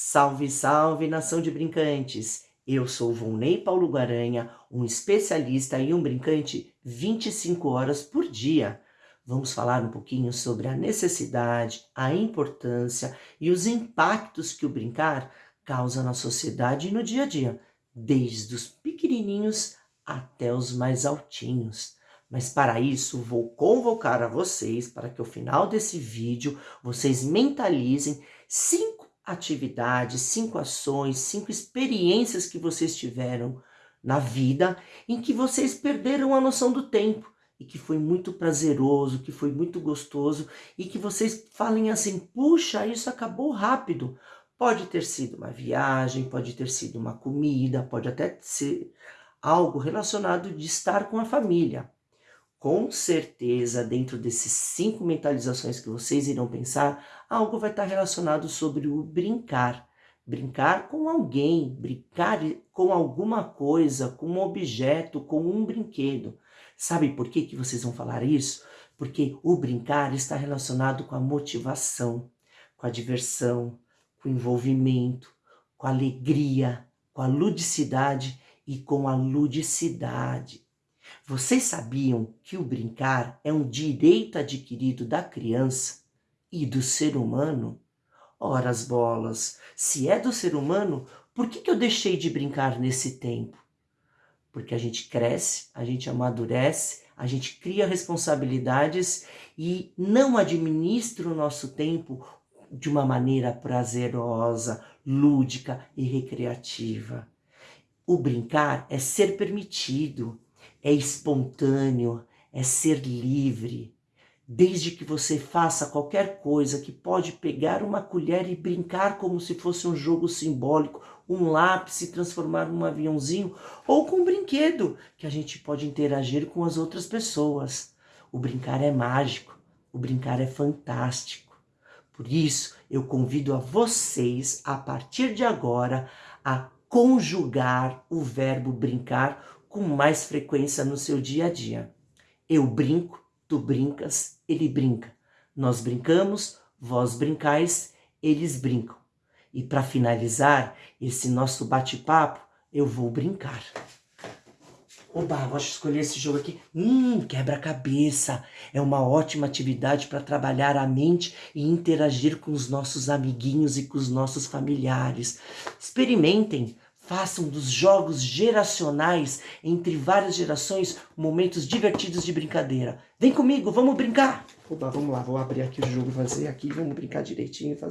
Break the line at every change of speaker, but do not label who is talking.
Salve, salve, nação de brincantes! Eu sou Volney Paulo Guaranha, um especialista e um brincante 25 horas por dia. Vamos falar um pouquinho sobre a necessidade, a importância e os impactos que o brincar causa na sociedade e no dia a dia, desde os pequenininhos até os mais altinhos. Mas para isso, vou convocar a vocês para que ao final desse vídeo, vocês mentalizem cinco atividades, cinco ações, cinco experiências que vocês tiveram na vida em que vocês perderam a noção do tempo e que foi muito prazeroso, que foi muito gostoso e que vocês falem assim, puxa, isso acabou rápido. Pode ter sido uma viagem, pode ter sido uma comida, pode até ser algo relacionado de estar com a família. Com certeza, dentro desses cinco mentalizações que vocês irão pensar, algo vai estar relacionado sobre o brincar. Brincar com alguém, brincar com alguma coisa, com um objeto, com um brinquedo. Sabe por que, que vocês vão falar isso? Porque o brincar está relacionado com a motivação, com a diversão, com o envolvimento, com a alegria, com a ludicidade e com a ludicidade. Vocês sabiam que o brincar é um direito adquirido da criança e do ser humano? Ora as bolas, se é do ser humano, por que, que eu deixei de brincar nesse tempo? Porque a gente cresce, a gente amadurece, a gente cria responsabilidades e não administra o nosso tempo de uma maneira prazerosa, lúdica e recreativa. O brincar é ser permitido, é espontâneo, é ser livre. Desde que você faça qualquer coisa que pode pegar uma colher e brincar como se fosse um jogo simbólico, um lápis e transformar num aviãozinho, ou com um brinquedo que a gente pode interagir com as outras pessoas. O brincar é mágico, o brincar é fantástico. Por isso, eu convido a vocês, a partir de agora, a conjugar o verbo brincar com mais frequência no seu dia a dia. Eu brinco, tu brincas, ele brinca. Nós brincamos, vós brincais, eles brincam. E para finalizar esse nosso bate-papo, eu vou brincar. Oba, gosto de escolher esse jogo aqui. Hum, quebra-cabeça. É uma ótima atividade para trabalhar a mente e interagir com os nossos amiguinhos e com os nossos familiares. Experimentem. Façam dos jogos geracionais, entre várias gerações, momentos divertidos de brincadeira. Vem comigo, vamos brincar! Oba, vamos lá, vou abrir aqui o jogo, fazer aqui, vamos brincar direitinho. Fazer...